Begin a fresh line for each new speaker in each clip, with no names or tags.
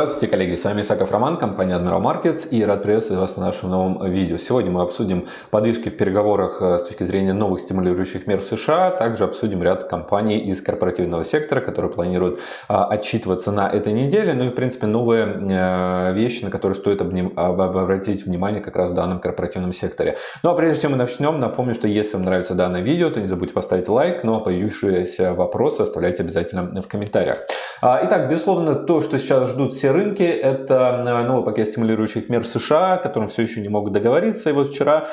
Здравствуйте, коллеги! С вами Исаков Роман, компания Admiral Markets и рад приветствовать вас на нашем новом видео. Сегодня мы обсудим подвижки в переговорах э, с точки зрения новых стимулирующих мер в США, также обсудим ряд компаний из корпоративного сектора, которые планируют а, отчитываться на этой неделе, ну и в принципе новые э, вещи, на которые стоит обратить внимание как раз в данном корпоративном секторе. Ну а прежде чем мы начнем, напомню, что если вам нравится данное видео, то не забудьте поставить лайк, ну а появившиеся вопросы оставляйте обязательно в комментариях. А, итак, безусловно, то, что сейчас ждут все рынки. Это э, новый пакет стимулирующих мер в США, о котором все еще не могут договориться. И вот вчера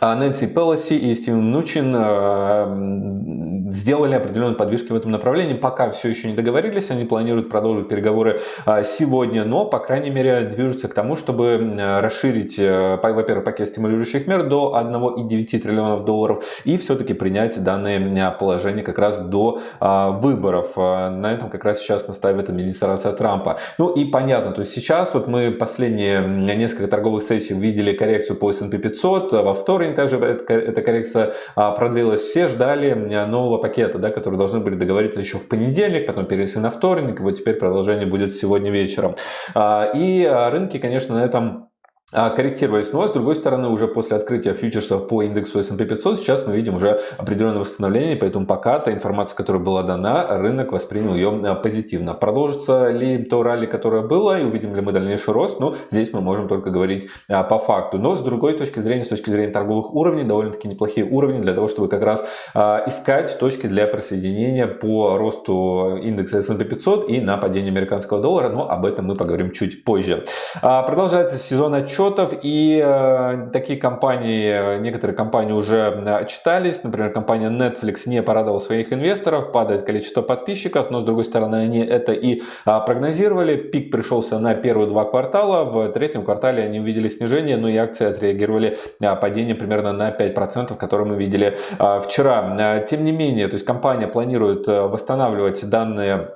а Нэнси Пелоси и Стивен Нучин э, сделали определенные подвижки в этом направлении. Пока все еще не договорились, они планируют продолжить переговоры э, сегодня, но, по крайней мере, движутся к тому, чтобы расширить, э, во-первых, пакет стимулирующих мер до 1,9 триллионов долларов и все-таки принять данное положение как раз до выборов. На этом как раз сейчас настаивает администрация Трампа. Ну и понятно, то есть сейчас вот мы последние несколько торговых сессий видели коррекцию по S&P 500, во вторник также эта коррекция а, продлилась. Все ждали нового пакета, да, который должны были договориться еще в понедельник, потом перенесли на вторник, вот теперь продолжение будет сегодня вечером. А, и а, рынки, конечно, на этом корректировались. Но с другой стороны, уже после открытия фьючерсов по индексу S&P 500, сейчас мы видим уже определенное восстановление, поэтому пока та информация, которая была дана, рынок воспринял ее а, позитивно. Продолжится ли то ралли, которое было, и увидим ли мы дальнейший рост, ну, здесь мы можем только говорить а, по факту. Но с другой точки зрения, с точки зрения торговых уровней, довольно-таки неплохие уровни для того, чтобы как раз искать точки для присоединения по росту индекса S&P 500 и на падение американского доллара, но об этом мы поговорим чуть позже. Продолжается сезон отчета отчетов, и э, такие компании, некоторые компании уже отчитались, например, компания Netflix не порадовала своих инвесторов, падает количество подписчиков, но с другой стороны они это и а, прогнозировали, пик пришелся на первые два квартала, в третьем квартале они увидели снижение, но и акции отреагировали а, падение примерно на 5%, которое мы видели а, вчера. Тем не менее, то есть компания планирует э, восстанавливать данные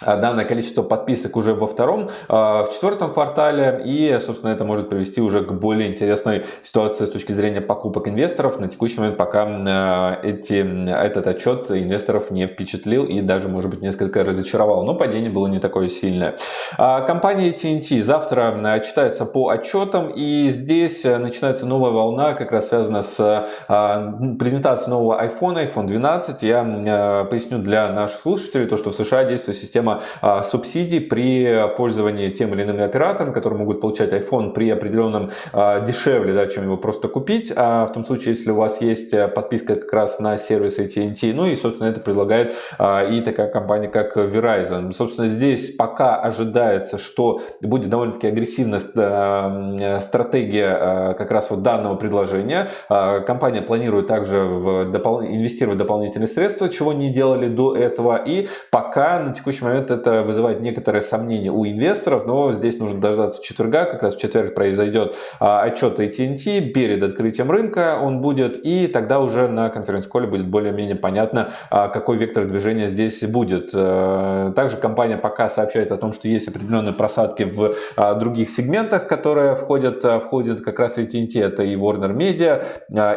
данное количество подписок уже во втором, а, в четвертом квартале и, собственно, это может привести уже к более интересной ситуации с точки зрения покупок инвесторов. На текущий момент пока а, эти, этот отчет инвесторов не впечатлил и даже, может быть, несколько разочаровал, но падение было не такое сильное. Компания TNT завтра читается по отчетам и здесь начинается новая волна, как раз связана с презентацией нового iPhone, iPhone 12. Я поясню для наших слушателей то, что в США действует система система а, субсидий при пользовании тем или иными операторами, которые могут получать iPhone при определенном а, дешевле, да, чем его просто купить. А в том случае, если у вас есть э, подписка как раз на сервис AT&T, ну и, собственно, это предлагает а, и такая компания, как Verizon. Собственно, здесь пока ожидается, что будет довольно-таки агрессивная э, стратегия как раз вот данного предложения. Компания планирует также в допол... инвестировать дополнительные средства, чего не делали до этого. И пока на текущий момент момент это вызывает некоторые сомнения у инвесторов, но здесь нужно дождаться четверга, как раз в четверг произойдет а, отчет AT&T перед открытием рынка он будет, и тогда уже на конференц-коле будет более-менее понятно, а, какой вектор движения здесь будет. Э, также компания пока сообщает о том, что есть определенные просадки в а, других сегментах, которые входят, входят как раз AT&T, это и Warner Media,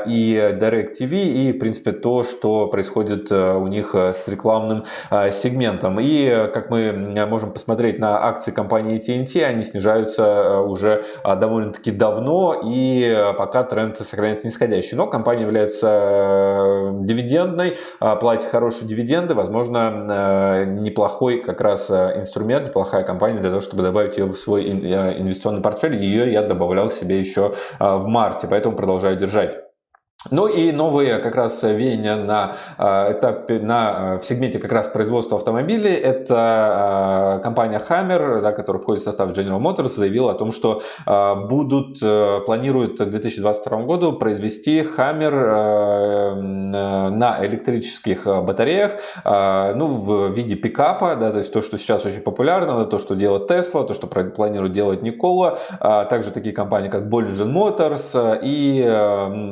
и DirecTV, и в принципе то, что происходит э, у них э, с рекламным сегментом. И как мы можем посмотреть на акции компании TNT, они снижаются э, уже а, довольно-таки давно, и э, пока тренд сохраняется нисходящий. Но компания является э, дивидендной, а, платит хорошие дивиденды, возможно, неплохой как раз инструмент, неплохая компания для того, чтобы добавить ее в свой инвестиционный портфель. Ее я добавлял себе еще в марте, поэтому продолжаю держать. Ну и новые как раз веяния на а, этапе, на, а, в сегменте как раз производства автомобилей. Это а, компания Hammer, да, которая входит в состав General Motors, заявила о том, что будут, э, планируют к 2022 году произвести Hammer э, на электрических батареях, ну, в виде пикапа, да, то есть то, что сейчас очень популярно, то, что делает Tesla, то, что планирует делать Никола, также такие компании, как Bollinger Motors и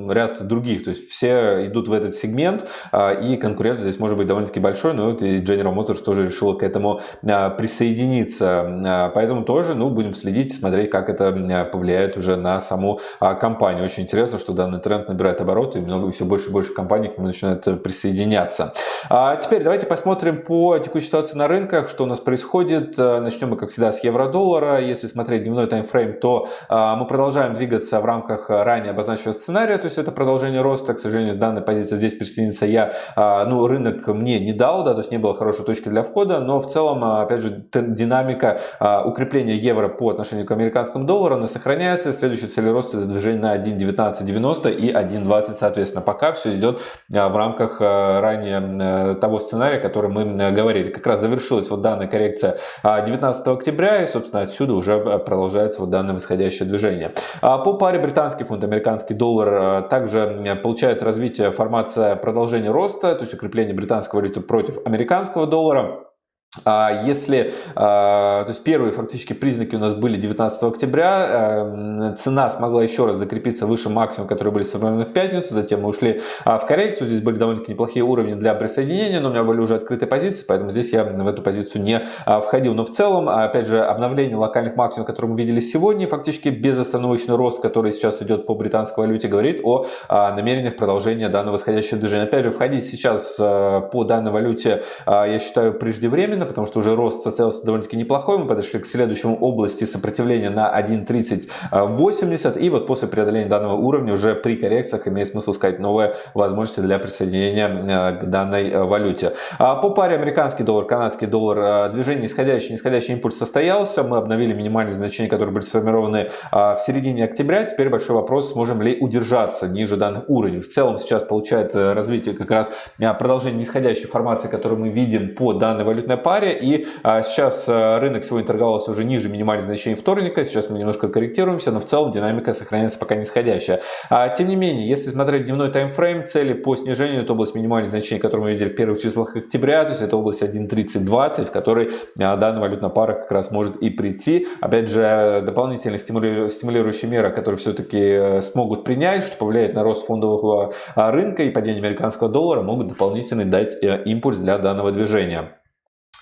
ряд других других. То есть все идут в этот сегмент, а, и конкуренция здесь может быть довольно-таки большой, но вот и General Motors тоже решила к этому а, присоединиться. А, поэтому тоже ну, будем следить, смотреть, как это повлияет уже на саму компанию. Очень интересно, что данный тренд набирает обороты, и много, все больше и больше компаний к нему начинают начинают присоединяться. Теперь давайте посмотрим по текущей ситуации на рынках, что у нас происходит. Начнем мы, как всегда, с евро-доллара. Если смотреть дневной таймфрейм, то мы продолжаем двигаться в рамках ранее обозначенного сценария, то есть это продолжение роста. К сожалению, с данной позиции здесь присоединиться я, ну, рынок мне не дал, да, то есть не было хорошей точки для входа, но в целом, опять же, динамика укрепления евро по отношению к американскому доллару, она сохраняется. Следующий цель роста это движение на 1.1990 и 1.20, соответственно. Пока все идет в рамках ранее того сценария, который мы говорили. Как раз завершилась вот данная коррекция 19 октября, и, собственно, отсюда уже продолжается вот данное восходящее движение. По паре британский фунт, американский доллар также получает развитие формация продолжения роста, то есть укрепление британской валюты против американского доллара. А если, а, то есть первые фактически признаки у нас были 19 октября, эм, цена смогла еще раз закрепиться выше максимума, которые были сформированы в пятницу, затем мы ушли а, в коррекцию, здесь были довольно-таки неплохие уровни для присоединения, но у меня были уже открытые позиции, поэтому здесь я в эту позицию не входил. Но в целом, опять же, обновление локальных максимумов, которые мы видели сегодня, фактически безостановочный рост, который сейчас идет по британской валюте, говорит о намерениях продолжения данного восходящего движения. Опять же, входить сейчас по данной валюте, я считаю, преждевременно, спокойно, потому что уже рост состоялся довольно-таки неплохой. Мы подошли к следующему области сопротивления на 1.3080. И вот после преодоления данного уровня уже при коррекциях имеет смысл искать новые возможности для присоединения э, к данной э, валюте. А по паре американский доллар, канадский доллар, э, движение нисходящий, нисходящий импульс состоялся. Мы обновили минимальные значения, которые были сформированы в середине октября. Теперь большой вопрос, сможем ли удержаться ниже данных уровней. В целом сейчас получает развитие как раз продолжение нисходящей формации, которую мы видим по данной валютной паре паре. И а, сейчас а, рынок сегодня торговался уже ниже минимальных значений вторника. Сейчас мы немножко корректируемся, но в целом динамика сохраняется пока нисходящая. А, тем не менее, если смотреть дневной таймфрейм, цели по снижению, это область минимальных значений, которую мы видели в первых числах октября, то есть это область 1.3020, в которой а, данная валютная пара как раз может и прийти. Опять же, дополнительные стимулирующие меры, которые все-таки э, смогут принять, что повлияет на рост фондового рынка и падение американского доллара, могут дополнительно дать э, импульс для данного движения.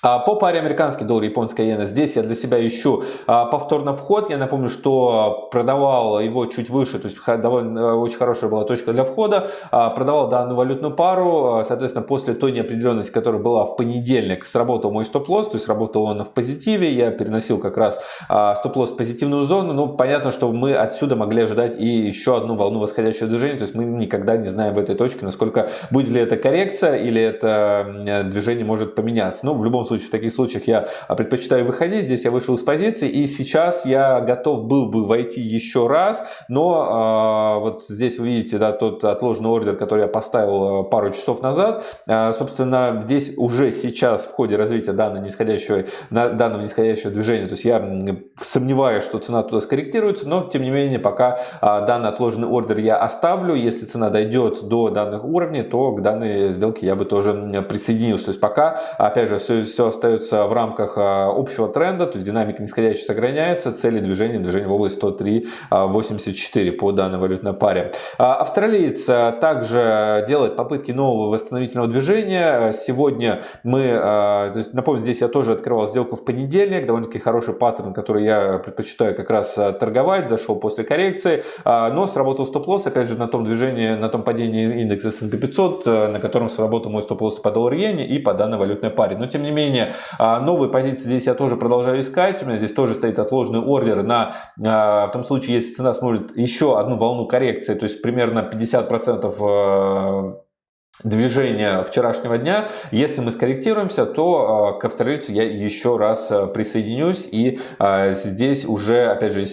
А по паре американский доллар, японская иена, здесь я для себя ищу а, повторно вход. Я напомню, что продавал его чуть выше, то есть довольно э, очень хорошая была точка для входа. А, продавал данную валютную пару, соответственно, после той неопределенности, которая была в понедельник, сработал мой стоп-лосс, то есть работал он в позитиве. Я переносил как раз стоп-лосс в позитивную зону. Ну, понятно, что мы отсюда могли ожидать и еще одну волну восходящего движения, то есть мы никогда не знаем в этой точке, насколько будет ли это коррекция или это движение может поменяться. Но в любом случае, в таких случаях я а, предпочитаю выходить. Здесь я вышел из позиции, и сейчас я готов был бы войти еще раз, но э, вот здесь вы видите, да, тот отложенный ордер, который я поставил а, пару часов назад. Э, собственно, здесь уже сейчас в ходе развития данного нисходящего, данного нисходящего движения, то есть я сомневаюсь, что цена туда скорректируется, но тем не менее, пока э, данный отложенный ордер я оставлю. Если цена дойдет до данных уровней, то к данной сделке я бы тоже присоединился. То есть пока, опять же, все, все остается в рамках а, общего тренда, то есть динамика нисходящая сохраняется, цели движения, движение в область 103.84 по данной валютной паре. А, австралиец а, также делает попытки нового восстановительного движения. Сегодня мы, то есть, напомню, здесь я тоже открывал сделку в понедельник, довольно-таки хороший паттерн, который я предпочитаю как раз торговать, зашел после коррекции, но сработал стоп-лосс, опять же, на том движении, на том падении индекса S&P 500, на котором сработал мой стоп-лосс по доллар иене и по данной валютной паре. Но, тем не менее, менее, а, новые позиции здесь я тоже продолжаю искать. У меня здесь тоже стоит отложенный ордер на, а, в том случае, если цена сможет еще одну волну коррекции, то есть примерно 50% движения вчерашнего дня. Если мы скорректируемся, то э, к австралийцу я еще раз э, присоединюсь. И э, здесь уже, опять же,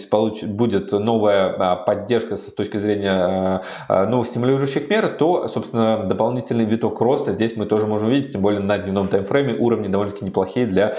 будет новая поддержка с точки зрения новых стимулирующих мер, то, собственно, дополнительный виток роста здесь мы тоже можем увидеть. Тем более на дневном таймфрейме уровни довольно-таки неплохие для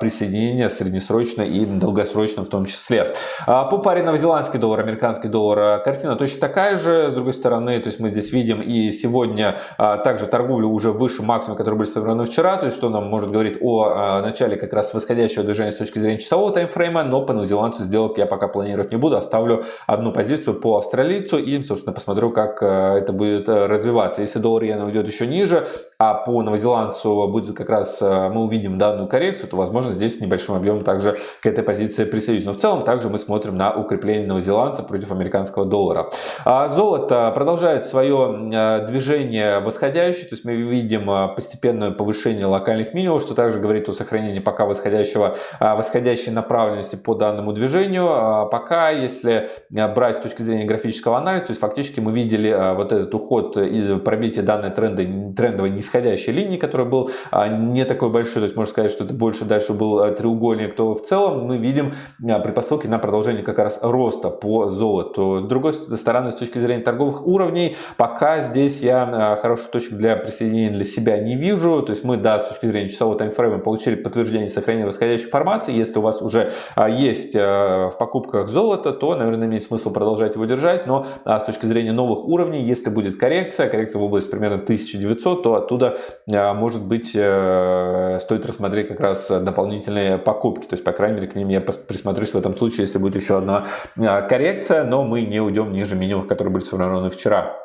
присоединения среднесрочно и долгосрочно в том числе. По паре новозеландский доллар, американский доллар картина точно такая же. С другой стороны, то есть мы здесь видим и сегодня а, также торговлю уже выше максимума, который были сформированы вчера, то есть что нам может говорить о а, начале как раз восходящего движения с точки зрения часового таймфрейма, но по новозеландцу сделок я пока планировать не буду, оставлю одну позицию по австралийцу и, собственно, посмотрю, как а, это будет развиваться. Если доллар иена уйдет еще ниже, а по новозеландцу будет как раз, мы увидим данную коррекцию, то, возможно, здесь небольшим объемом также к этой позиции присоединюсь. Но в целом также мы смотрим на укрепление новозеландца против американского доллара. Золото продолжает свое движение в восходящий, то есть мы видим постепенное повышение локальных минимумов, что также говорит о сохранении пока восходящего, восходящей направленности по данному движению. Пока, если брать с точки зрения графического анализа, то есть фактически мы видели вот этот уход из пробития данной тренда, трендовой нисходящей линии, который был не такой большой, то есть можно сказать, что это больше дальше был треугольник, то в целом мы видим предпосылки на продолжение как раз роста по золоту. С другой стороны, с точки зрения торговых уровней, пока здесь я хорошую точку для присоединения для себя не вижу. То есть мы, да, с точки зрения часового таймфрейма получили подтверждение сохранения восходящей формации. Если у вас уже есть в покупках золото, то, наверное, имеет смысл продолжать его держать. Но с точки зрения новых уровней, если будет коррекция, коррекция в области примерно 1900, то оттуда, может быть, э, стоит рассмотреть как раз дополнительные покупки. То есть, по крайней мере, к ним я присмотрюсь в этом случае, если будет еще одна коррекция, но мы не уйдем ниже минимумов, которые были сформированы вчера.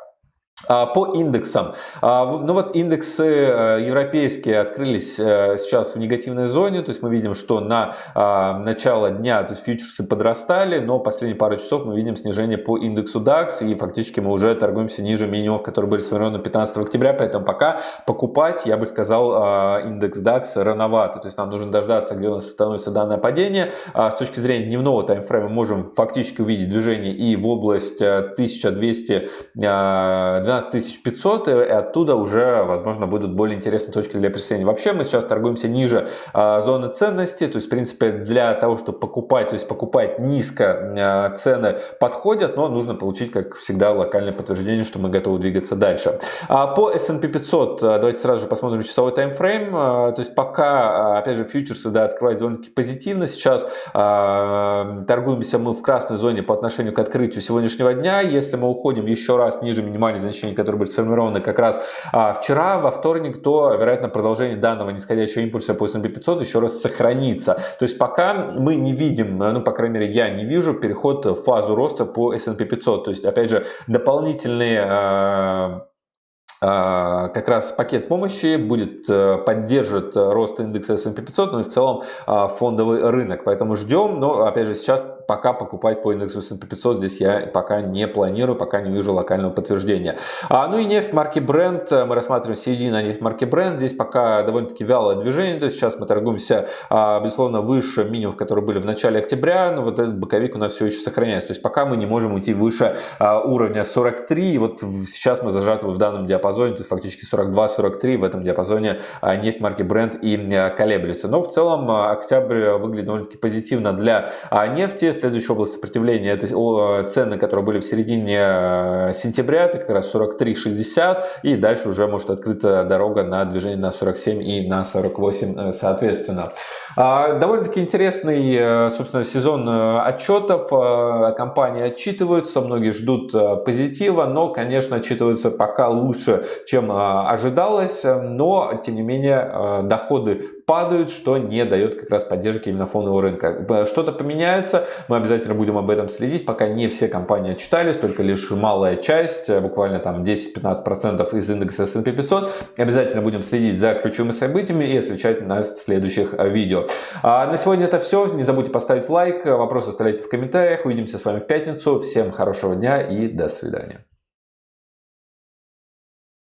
А, по индексам. А, ну вот индексы э, европейские открылись э, сейчас в негативной зоне. То есть мы видим, что на а, начало дня то есть фьючерсы подрастали, но последние пару часов мы видим снижение по индексу DAX. И фактически мы уже торгуемся ниже минимумов, которые были сформированы 15 октября. Поэтому пока покупать, я бы сказал, индекс DAX рановато. То есть нам нужно дождаться, где у нас становится данное падение. С точки зрения дневного таймфрейма можем фактически увидеть движение и в область 1200 э, 12 500, и оттуда уже, возможно, будут более интересные точки для присоединения. Вообще мы сейчас торгуемся ниже э, зоны ценности, то есть, в принципе, для того, чтобы покупать, то есть покупать низко э, цены подходят, но нужно получить, как всегда, локальное подтверждение, что мы готовы двигаться дальше. А по S&P 500, давайте сразу же посмотрим часовой таймфрейм, то есть пока, опять же, фьючерсы, да, открывают довольно-таки позитивно, сейчас торгуемся мы в красной зоне по отношению к открытию сегодняшнего дня, если мы уходим еще раз ниже минимальной значения значений, которые были сформированы как раз а, вчера, во вторник, то, вероятно, продолжение данного нисходящего импульса по S&P 500 еще раз сохранится. То есть пока мы не видим, ну, по крайней мере, я не вижу переход в фазу роста по S&P 500. То есть, опять же, дополнительные а, а, как раз пакет помощи будет э, поддержит рост индекса S&P 500, но и в целом а, фондовый рынок. Поэтому ждем, но опять же сейчас пока покупать по индексу S&P 500 здесь я пока не планирую, пока не вижу локального подтверждения. А, ну и нефть марки Brent, мы рассматриваем середина нефть марки Brent, здесь пока довольно-таки вялое движение, то есть сейчас мы торгуемся, а, безусловно, выше минимумов, которые были в начале октября, но вот этот боковик у нас все еще сохраняется, то есть пока мы не можем уйти выше а, уровня 43, и вот сейчас мы зажаты в данном диапазоне, то есть фактически 42-43 в этом диапазоне а, нефть марки Brent и а, колеблется. Но в целом а, октябрь выглядит довольно-таки позитивно для а, нефти, Следующая область сопротивления это цены, которые были в середине э, сентября, это как раз 43.60 и дальше уже может открыта дорога на движение на 47 и на 48 э, соответственно. А, довольно-таки интересный, э, собственно, сезон отчетов. Компании отчитываются, многие ждут позитива, но, конечно, отчитываются пока лучше, чем ожидалось, но, тем не менее, доходы падают, что не дает как раз поддержки именно фондового рынка. Что-то поменяется, мы обязательно будем об этом следить, пока не все компании отчитались, только лишь малая часть, буквально там 10-15% из индекса S&P 500. Обязательно будем следить за ключевыми событиями и освещать на следующих видео. А на сегодня это все. Не забудьте поставить лайк, вопросы оставляйте в комментариях. Увидимся с вами в пятницу. Всем хорошего дня и до свидания.